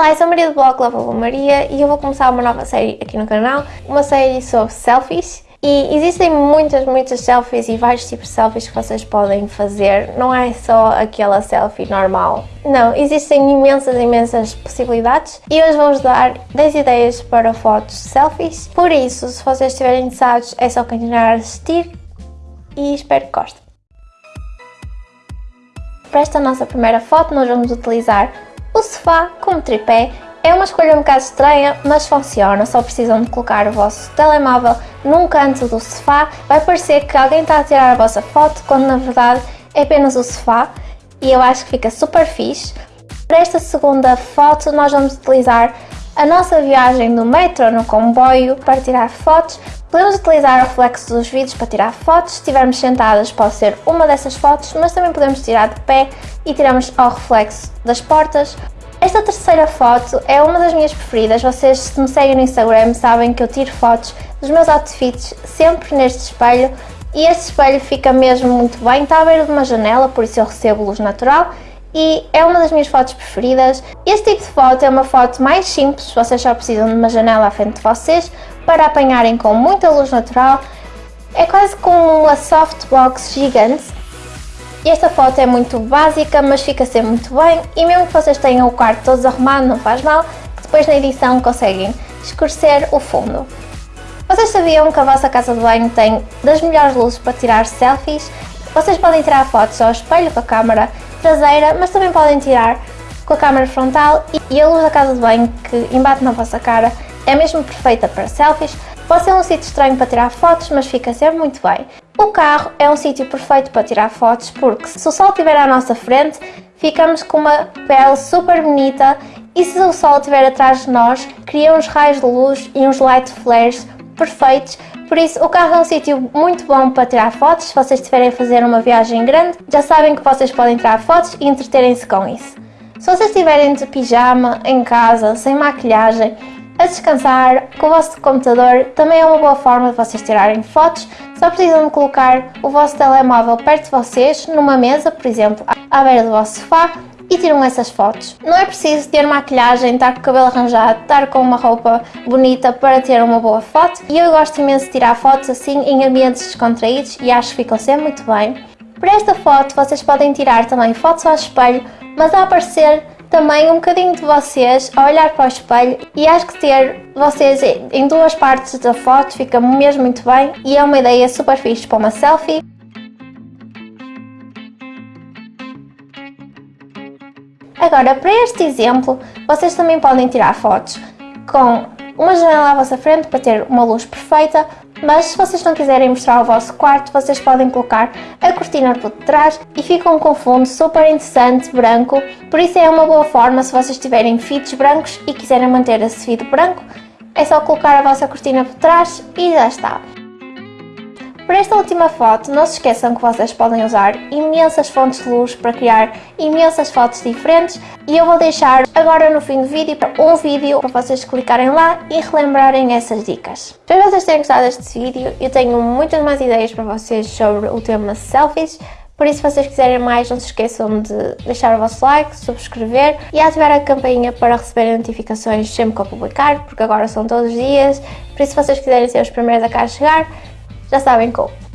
Olá, eu sou a Maria do blog Lava Maria e eu vou começar uma nova série aqui no canal, uma série sobre selfies. E existem muitas, muitas selfies e vários tipos de selfies que vocês podem fazer, não é só aquela selfie normal. Não, existem imensas, imensas possibilidades e hoje vou-vos dar 10 ideias para fotos selfies. Por isso, se vocês estiverem interessados, é só continuar a assistir e espero que gostem. Para esta nossa primeira foto, nós vamos utilizar o sofá como tripé é uma escolha um bocado estranha, mas funciona, só precisam de colocar o vosso telemóvel num canto do sofá, vai parecer que alguém está a tirar a vossa foto, quando na verdade é apenas o sofá, e eu acho que fica super fixe. Para esta segunda foto nós vamos utilizar a nossa viagem no metro, no comboio, para tirar fotos. Podemos utilizar o reflexo dos vidros para tirar fotos, se estivermos sentadas pode ser uma dessas fotos, mas também podemos tirar de pé e tiramos ao reflexo das portas. Esta terceira foto é uma das minhas preferidas, vocês se me seguem no Instagram sabem que eu tiro fotos dos meus outfits sempre neste espelho. E este espelho fica mesmo muito bem, está à beira de uma janela, por isso eu recebo luz natural e é uma das minhas fotos preferidas. Este tipo de foto é uma foto mais simples, vocês só precisam de uma janela à frente de vocês para apanharem com muita luz natural. É quase como uma softbox gigante. Esta foto é muito básica, mas fica sempre muito bem e mesmo que vocês tenham o quarto todo arrumado, não faz mal, depois na edição conseguem escurecer o fundo. Vocês sabiam que a vossa casa de banho tem das melhores luzes para tirar selfies? Vocês podem tirar fotos ao espelho com a câmera traseira, mas também podem tirar com a câmera frontal e a luz da casa de banho que embate na vossa cara é mesmo perfeita para selfies. Pode ser um sítio estranho para tirar fotos, mas fica sempre muito bem. O carro é um sítio perfeito para tirar fotos porque se o sol estiver à nossa frente, ficamos com uma pele super bonita e se o sol estiver atrás de nós, cria uns raios de luz e uns light flares perfeitos por isso, o carro é um sítio muito bom para tirar fotos, se vocês estiverem a fazer uma viagem grande, já sabem que vocês podem tirar fotos e entreterem-se com isso. Se vocês estiverem de pijama, em casa, sem maquilhagem, a descansar com o vosso computador, também é uma boa forma de vocês tirarem fotos, só precisam de colocar o vosso telemóvel perto de vocês, numa mesa, por exemplo, à beira do vosso sofá, e tiram essas fotos. Não é preciso ter maquilhagem, estar com o cabelo arranjado, estar com uma roupa bonita para ter uma boa foto e eu gosto imenso de tirar fotos assim em ambientes descontraídos e acho que ficam sempre muito bem. Para esta foto vocês podem tirar também fotos ao espelho, mas a aparecer também um bocadinho de vocês a olhar para o espelho e acho que ter vocês em duas partes da foto fica mesmo muito bem e é uma ideia super fixe para uma selfie. Agora, para este exemplo, vocês também podem tirar fotos com uma janela à vossa frente para ter uma luz perfeita, mas se vocês não quiserem mostrar o vosso quarto, vocês podem colocar a cortina por detrás e ficam com um fundo super interessante, branco, por isso é uma boa forma se vocês tiverem fitos brancos e quiserem manter esse fio branco, é só colocar a vossa cortina por trás e já está. Para esta última foto, não se esqueçam que vocês podem usar imensas fontes de luz para criar imensas fotos diferentes e eu vou deixar agora no fim do vídeo um vídeo para vocês clicarem lá e relembrarem essas dicas. Espero que vocês tenham gostado deste vídeo, eu tenho muitas mais ideias para vocês sobre o tema selfies, por isso, se vocês quiserem mais, não se esqueçam de deixar o vosso like, subscrever e ativar a campainha para receber notificações sempre que eu publicar, porque agora são todos os dias. Por isso, se vocês quiserem ser os primeiros a cá chegar, já sabem como.